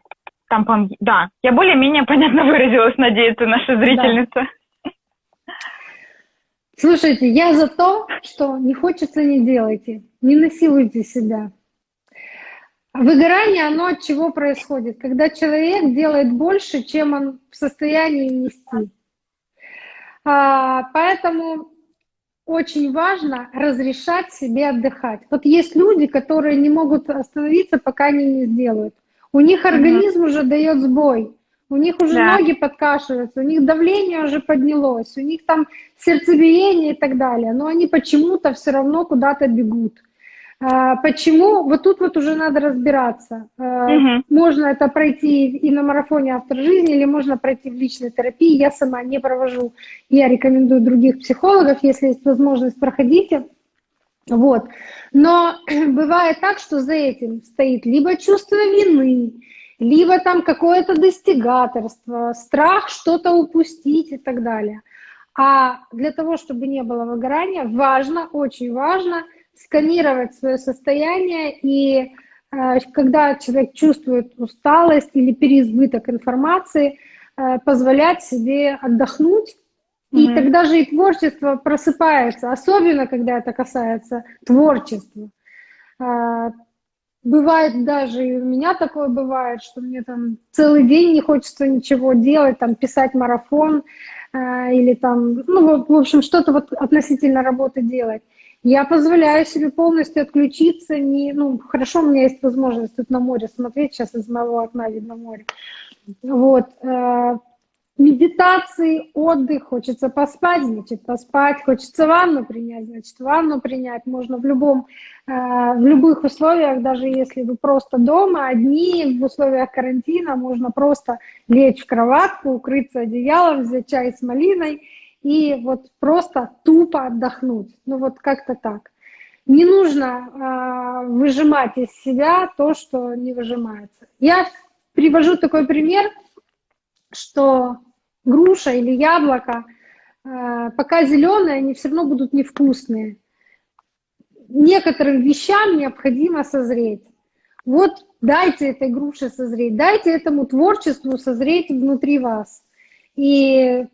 Speaker 2: там, да, я более-менее понятно выразилась, надеется наша зрительница. Да.
Speaker 1: Слушайте, я за то, что не хочется, не делайте, не насилуйте себя. Выгорание, оно от чего происходит? Когда человек делает больше, чем он в состоянии нести. А, поэтому очень важно разрешать себе отдыхать. Вот есть люди, которые не могут остановиться, пока они не сделают. У них организм mm-hmm. уже дает сбой, у них уже да. ноги подкашиваются, у них давление уже поднялось, у них там сердцебиение и так далее, но они почему-то все равно куда-то бегут. А, почему? Вот тут вот уже надо разбираться. Угу. Можно это пройти и на марафоне автор жизни, или можно пройти в личной терапии. Я сама не провожу. Я рекомендую других психологов, если есть возможность, проходите. Вот. Но бывает так, что за этим стоит либо чувство вины, либо там какое-то достигаторство, страх что-то упустить и так далее. А для того, чтобы не было выгорания, важно, очень важно сканировать свое состояние и э, когда человек чувствует усталость или переизбыток информации, э, позволять себе отдохнуть, и mm-hmm. тогда же и творчество просыпается, особенно когда это касается творчества. Э, бывает даже, и у меня такое бывает, что мне там целый день не хочется ничего делать, там писать марафон, Э, или там, ну, в общем, что-то вот относительно работы делать. Я позволяю себе полностью отключиться, не, ну, хорошо, у меня есть возможность тут на море смотреть, сейчас из моего окна видно море. Вот, э, медитации, отдых, хочется поспать, значит, поспать, хочется ванну принять, значит, ванну принять. Можно в, любом, э, в любых условиях, даже если вы просто дома, одни, в условиях карантина, можно просто лечь в кроватку, укрыться одеялом, взять чай с малиной и вот просто тупо отдохнуть. Ну вот как-то так. Не нужно э, выжимать из себя то, что не выжимается. Я привожу такой пример, что груша или яблоко, э, пока зеленые, они все равно будут невкусные. Некоторым вещам необходимо созреть. Вот дайте этой груше созреть, дайте этому творчеству созреть внутри вас. И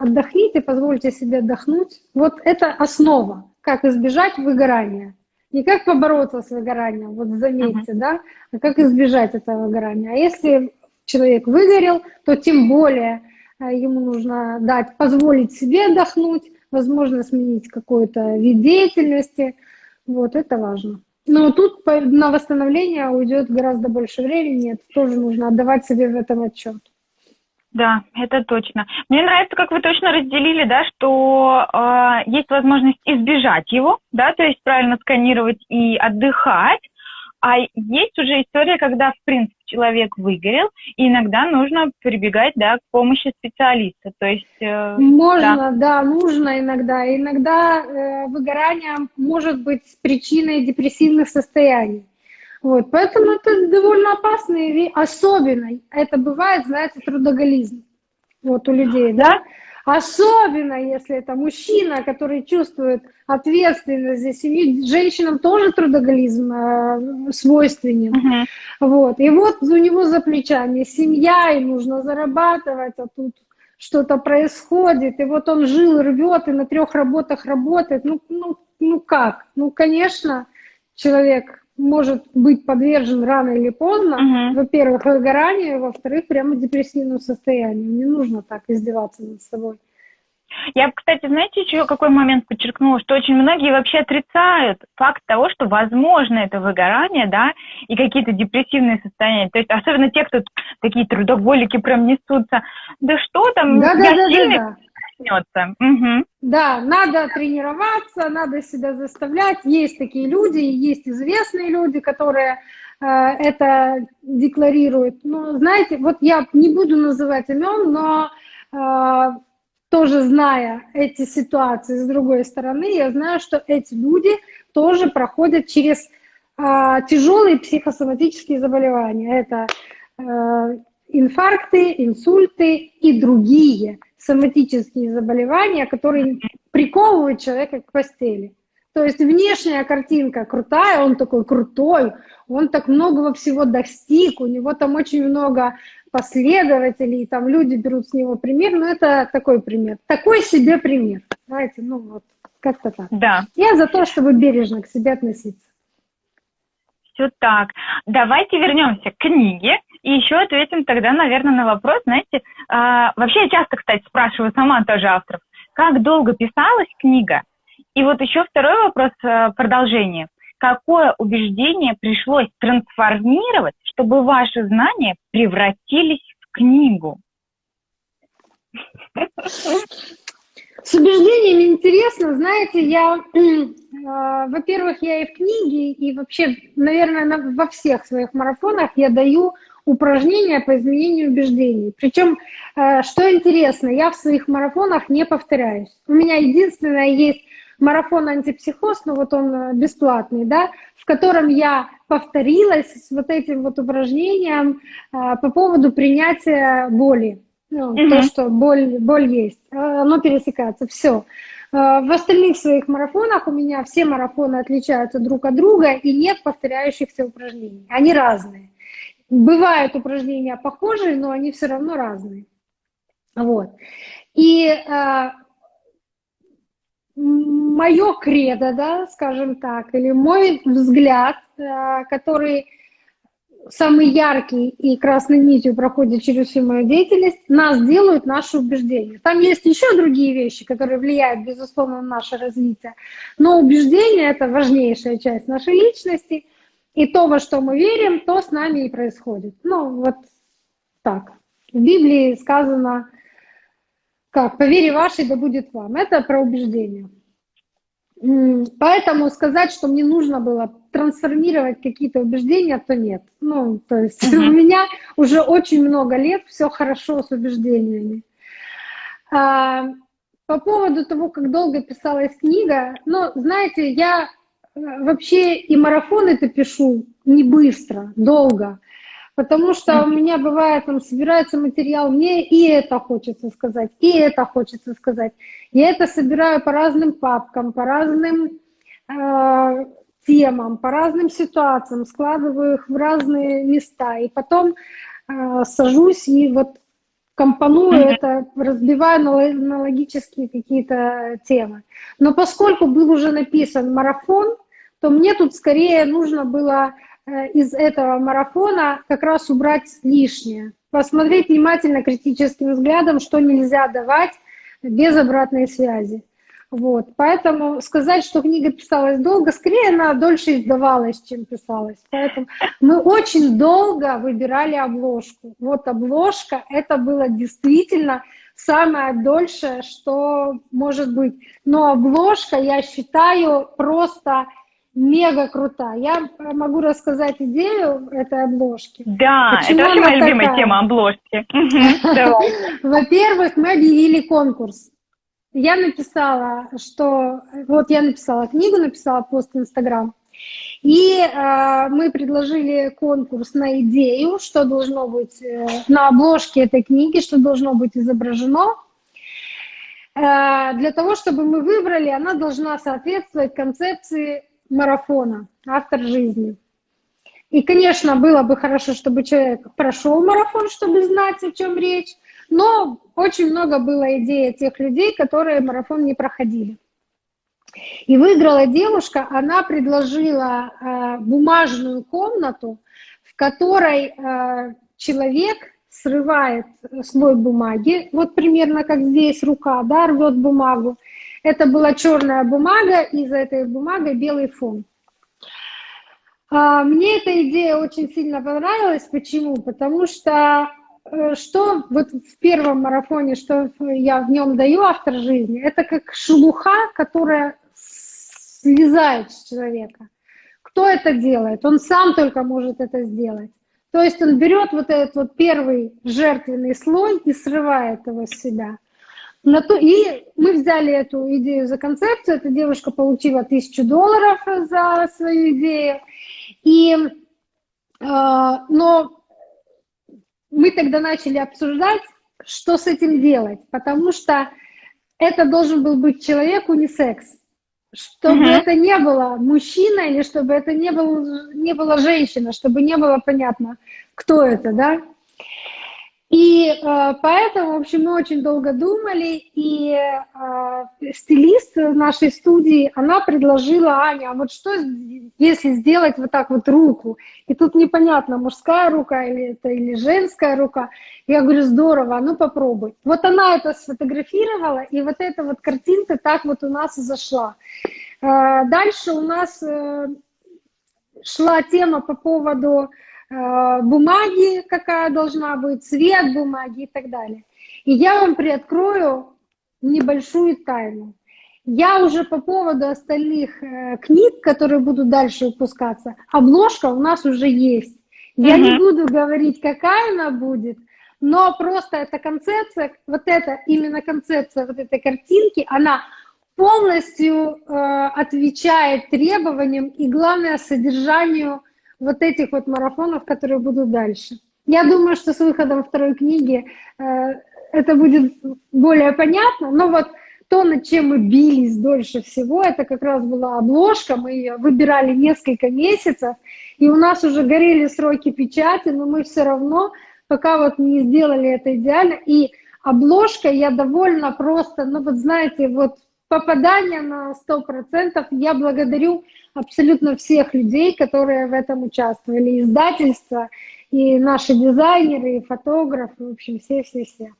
Speaker 1: отдохните, позвольте себе отдохнуть. Вот это основа, как избежать выгорания. Не как побороться с выгоранием, вот заметьте, uh-huh. да, а как избежать этого выгорания. А если человек выгорел, то тем более а, ему нужно дать, позволить себе отдохнуть, возможно, сменить какой-то вид деятельности. Вот, это важно. Но тут на восстановление уйдет гораздо больше времени, это тоже нужно отдавать себе в этом отчет.
Speaker 2: Да, это точно. Мне нравится, как вы точно разделили, да, что э, есть возможность избежать его, да, то есть правильно сканировать и отдыхать, а есть уже история, когда, в принципе, человек выгорел, и иногда нужно прибегать, да, к помощи специалиста. То есть...
Speaker 1: Э, Можно, да. да, нужно иногда. Иногда э, выгорание может быть причиной депрессивных состояний. Вот, поэтому это довольно опасные, особенно это бывает, знаете, трудоголизм вот у людей, да? Особенно, если это мужчина, который чувствует ответственность за семью. Женщинам тоже трудоголизм э, свойственен. Uh-huh. Вот. И вот у него за плечами семья, и нужно зарабатывать, а тут что-то происходит. И вот он жил, рвет, и на трех работах работает. Ну, ну, ну как? Ну, конечно, человек может быть подвержен рано или поздно, uh-huh. во-первых, выгоранию, во-вторых, прямо депрессивному состоянию. Не нужно так издеваться над собой.
Speaker 2: Я, кстати, знаете, еще какой момент подчеркнула, что очень многие вообще отрицают факт того, что возможно это выгорание, да, и какие-то депрессивные состояния. То есть особенно те, кто такие трудоголики прям несутся. Да что там, да, я да, сильный, да, да
Speaker 1: начнется. Угу. Да, надо тренироваться, надо себя заставлять. Есть такие люди, есть известные люди, которые э, это декларируют. Ну, знаете, вот я не буду называть имен, но э, тоже зная эти ситуации с другой стороны, я знаю, что эти люди тоже проходят через э, тяжелые психосоматические заболевания. Это э, инфаркты, инсульты и другие соматические заболевания, которые приковывают человека к постели. То есть внешняя картинка крутая, он такой крутой, он так многого всего достиг, у него там очень много последователей, там люди берут с него пример, но это такой пример. Такой себе пример. Знаете, ну вот, как-то так.
Speaker 2: Да.
Speaker 1: Я за то, чтобы бережно к себе относиться.
Speaker 2: Все так. Давайте вернемся к книге и еще ответим тогда, наверное, на вопрос, знаете, а, вообще я часто, кстати, спрашиваю сама тоже авторов, как долго писалась книга? И вот еще второй вопрос, э, продолжение. Какое убеждение пришлось трансформировать, чтобы ваши знания превратились в книгу?
Speaker 1: С убеждениями интересно, знаете, я, э, во-первых, я и в книге, и вообще, наверное, на, во всех своих марафонах я даю упражнения по изменению убеждений. Причем, э, что интересно, я в своих марафонах не повторяюсь. У меня единственное есть марафон антипсихоз, ну вот он э, бесплатный, да, в котором я повторилась с вот этим вот упражнением а, по поводу принятия боли. Ну, mm-hmm. То, что боль, боль есть, оно пересекается, все. В остальных своих марафонах у меня все марафоны отличаются друг от друга, и нет повторяющихся упражнений. Они разные. Бывают упражнения похожие, но они все равно разные. Вот. И э, мое кредо, да, скажем так, или мой взгляд, э, который самый яркий и красной нитью проходит через всю мою деятельность, нас делают наши убеждения. Там есть еще другие вещи, которые влияют, безусловно, на наше развитие, но убеждения — это важнейшая часть нашей личности, и то, во что мы верим, то с нами и происходит. Ну, вот так. В Библии сказано, как, по вере вашей да будет вам. Это про убеждение. Поэтому сказать, что мне нужно было трансформировать какие-то убеждения, то нет. Ну, то есть uh-huh. у меня уже очень много лет все хорошо с убеждениями. А, по поводу того, как долго писалась книга, ну, знаете, я вообще и марафон это пишу не быстро, долго. Потому что у меня бывает, там собирается материал, мне и это хочется сказать, и это хочется сказать. Я это собираю по разным папкам, по разным э, темам, по разным ситуациям, складываю их в разные места. И потом э, сажусь и вот компоную это, разбиваю на, на логические какие-то темы. Но поскольку был уже написан марафон, то мне тут скорее нужно было Э, из этого марафона как раз убрать лишнее. Посмотреть внимательно, критическим взглядом, что нельзя давать без обратной связи. Вот. Поэтому сказать, что книга писалась долго, скорее она дольше издавалась, чем писалась. Поэтому мы очень долго выбирали обложку. Вот обложка, это было действительно самое дольшее, что может быть. Но обложка, я считаю, просто мега крутая. Я могу рассказать идею этой обложки.
Speaker 2: Да, Почему это вообще моя любимая такая? тема обложки.
Speaker 1: Во-первых, мы объявили конкурс. Я написала, что... Вот я написала книгу, написала пост в Инстаграм. И э, мы предложили конкурс на идею, что должно быть э, на обложке этой книги, что должно быть изображено. Э, для того, чтобы мы выбрали, она должна соответствовать концепции марафона, автор жизни. И, конечно, было бы хорошо, чтобы человек прошел марафон, чтобы знать, о чем речь, но очень много было идей тех людей, которые марафон не проходили. И выиграла девушка, она предложила э, бумажную комнату, в которой э, человек срывает слой бумаги, вот примерно как здесь рука, да, рвет бумагу, это была черная бумага, и за этой бумагой белый фон. А, мне эта идея очень сильно понравилась. Почему? Потому что э, что вот в первом марафоне, что я в нем даю автор жизни, это как шелуха, которая слезает с человека. Кто это делает? Он сам только может это сделать. То есть он берет вот этот вот первый жертвенный слой и срывает его с себя. На то, и мы взяли эту идею за концепцию. Эта девушка получила тысячу долларов за свою идею. И, э, но мы тогда начали обсуждать, что с этим делать, потому что это должен был быть человек унисекс. Чтобы uh-huh. это не было мужчина или чтобы это не, был, не была женщина, чтобы не было понятно, кто это, да. И э, поэтому, в общем, мы очень долго думали, и э, стилист нашей студии, она предложила, Аня, а вот что, если сделать вот так вот руку? И тут непонятно, мужская рука или это или женская рука. Я говорю, здорово, ну попробуй. Вот она это сфотографировала, и вот эта вот картинка так вот у нас и зашла. Э, дальше у нас э, шла тема по поводу бумаги, какая должна быть, цвет бумаги и так далее. И я вам приоткрою небольшую тайну. Я уже по поводу остальных э, книг, которые будут дальше выпускаться, обложка у нас уже есть. Я uh-huh. не буду говорить, какая она будет, но просто эта концепция, вот эта именно концепция вот этой картинки, она полностью э, отвечает требованиям и, главное, содержанию вот этих вот марафонов, которые будут дальше. Я думаю, что с выходом второй книги э, это будет более понятно, но вот то, над чем мы бились дольше всего, это как раз была обложка, мы ее выбирали несколько месяцев, и у нас уже горели сроки печати, но мы все равно пока вот не сделали это идеально. И обложка, я довольна просто, ну вот знаете, вот попадание на 100%. Я благодарю абсолютно всех людей, которые в этом участвовали, издательства, и наши дизайнеры, и фотографы, в общем, все-все-все.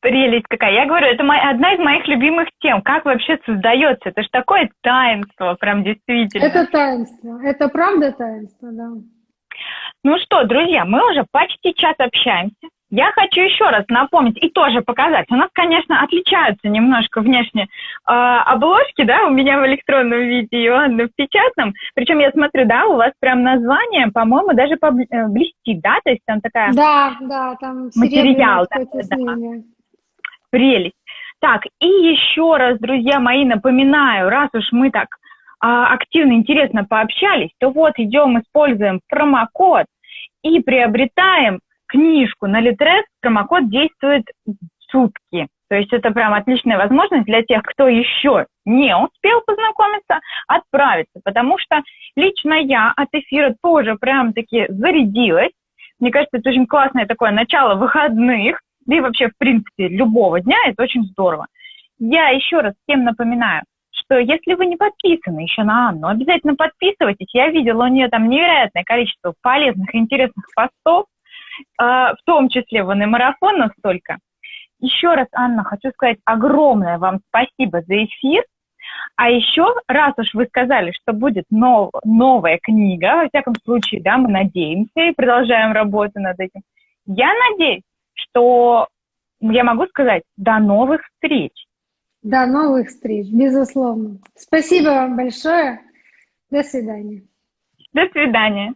Speaker 2: Прелесть какая. Я говорю, это моя, одна из моих любимых тем. Как вообще создается? Это же такое таинство, прям действительно.
Speaker 1: Это таинство. Это правда таинство, да.
Speaker 2: Ну что, друзья, мы уже почти час общаемся. Я хочу еще раз напомнить и тоже показать. У нас, конечно, отличаются немножко внешне э, обложки, да, у меня в электронном виде и у Анны в печатном. Причем я смотрю, да, у вас прям название, по-моему, даже э, блестит, да, то есть там такая...
Speaker 1: Да, да, там
Speaker 2: материал, да, да. Прелесть. Так, и еще раз, друзья мои, напоминаю, раз уж мы так а, активно, интересно пообщались, то вот идем, используем промокод и приобретаем книжку на Литрес. Промокод действует сутки. То есть это прям отличная возможность для тех, кто еще не успел познакомиться, отправиться. Потому что лично я от эфира тоже прям таки зарядилась. Мне кажется, это очень классное такое начало выходных, да и вообще, в принципе, любого дня. Это очень здорово. Я еще раз всем напоминаю, что если вы не подписаны еще на Анну, обязательно подписывайтесь. Я видела у нее там невероятное количество полезных интересных постов, в том числе в марафон настолько. Еще раз, Анна, хочу сказать огромное вам спасибо за эфир. А еще, раз уж вы сказали, что будет нов, новая книга, во всяком случае, да, мы надеемся и продолжаем работу над этим. Я надеюсь, что я могу сказать до новых встреч.
Speaker 1: До новых встреч, безусловно. Спасибо вам большое. До свидания.
Speaker 2: До свидания.